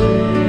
away.